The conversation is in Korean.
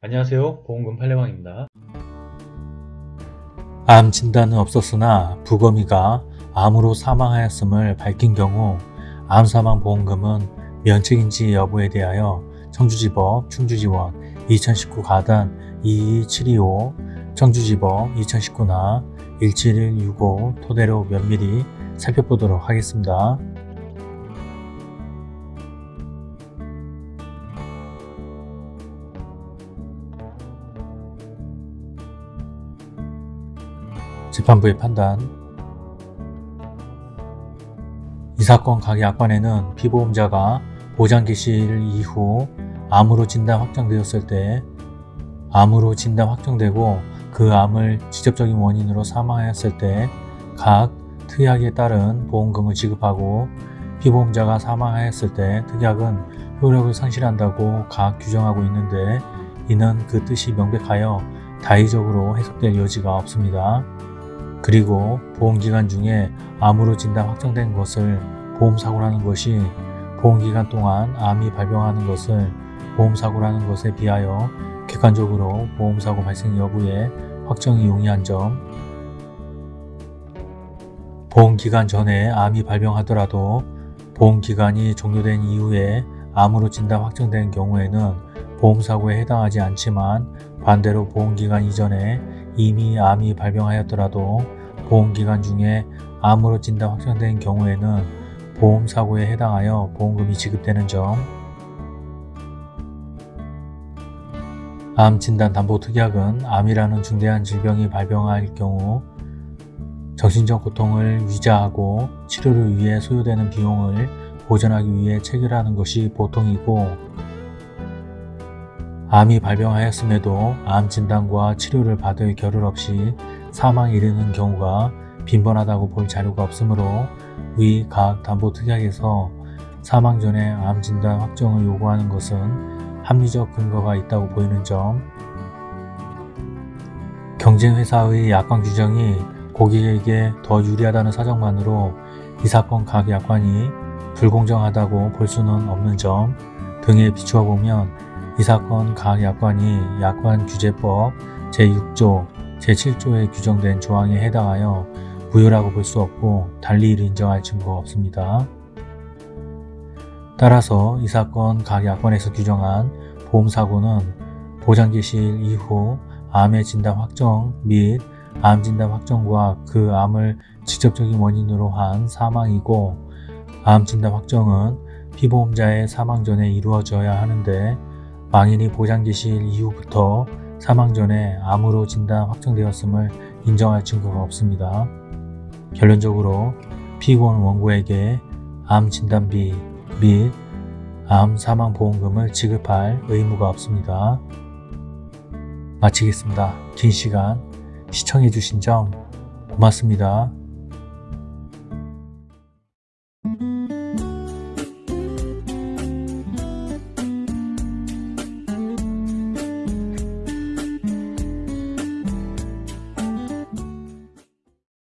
안녕하세요 보험금 팔례방입니다 암 진단은 없었으나 부검의가 암으로 사망하였음을 밝힌 경우 암사망보험금은 면책인지 여부에 대하여 청주지법 충주지원 2019 가단 22725 청주지법 2019나 17165 토대로 면밀히 살펴보도록 하겠습니다. 재판부의 판단 이 사건 각 약관에는 피보험자가 보장기실 이후 암으로 진단 확정되었을 때 암으로 진단 확정되고 그 암을 직접적인 원인으로 사망하였을 때 각 특약에 따른 보험금을 지급하고 피보험자가 사망하였을 때 특약은 효력을 상실한다고 각 규정하고 있는데 이는 그 뜻이 명백하여 다의적으로 해석될 여지가 없습니다. 그리고 보험기간 중에 암으로 진단 확정된 것을 보험사고라는 것이 보험기간 동안 암이 발병하는 것을 보험사고라는 것에 비하여 객관적으로 보험사고 발생 여부에 확정이 용이한 점. 보험기간 전에 암이 발병하더라도 보험기간이 종료된 이후에 암으로 진단 확정된 경우에는 보험사고에 해당하지 않지만 반대로 보험기간 이전에 이미 암이 발병하였더라도 보험기간 중에 암으로 진단 확정된 경우에는 보험사고에 해당하여 보험금이 지급되는 점. 암진단담보특약은 암이라는 중대한 질병이 발병할 경우 정신적 고통을 위자하고 치료를 위해 소요되는 비용을 보전하기 위해 체결하는 것이 보통이고 암이 발병하였음에도 암 진단과 치료를 받을 겨를 없이 사망에 이르는 경우가 빈번하다고 볼 자료가 없으므로 위 각 담보 특약에서 사망 전에 암 진단 확정을 요구하는 것은 합리적 근거가 있다고 보이는 점. 경쟁회사의 약관 규정이 고객에게 더 유리하다는 사정만으로 이 사건 각 약관이 불공정하다고 볼 수는 없는 점 등에 비추어 보면 이 사건 각 약관이 약관규제법 제6조, 제7조에 규정된 조항에 해당하여 무효라고 볼 수 없고 달리 이를 인정할 증거가 없습니다. 따라서 이 사건 각 약관에서 규정한 보험사고는 보장기실 이후 암의 진단 확정 및 암 진단 확정과 그 암을 직접적인 원인으로 한 사망이고 암 진단 확정은 피보험자의 사망 전에 이루어져야 하는데 망인이 보장기실 이후부터 사망 전에 암으로 진단 확정되었음을 인정할 증거가 없습니다. 결론적으로 피고원 원고에게 암 진단비 및 암 사망 보험금을 지급할 의무가 없습니다. 마치겠습니다. 긴 시간 시청해주신 점 고맙습니다.